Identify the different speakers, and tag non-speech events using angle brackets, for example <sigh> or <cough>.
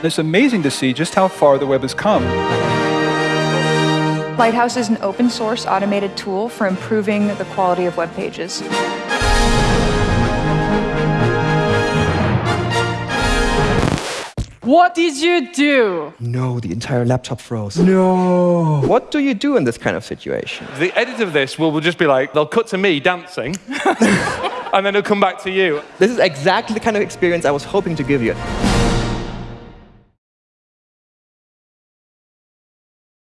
Speaker 1: It's amazing to see just how far the web has come.
Speaker 2: Lighthouse is an open source automated tool for improving the quality of web pages.
Speaker 3: What did you do?
Speaker 4: No, the entire laptop froze. No. What do you do in this kind of situation?
Speaker 5: The edit of this will, will just be like, they'll cut to me dancing, <laughs> and then it'll come back to you.
Speaker 4: This is exactly the kind of experience I was hoping to give you.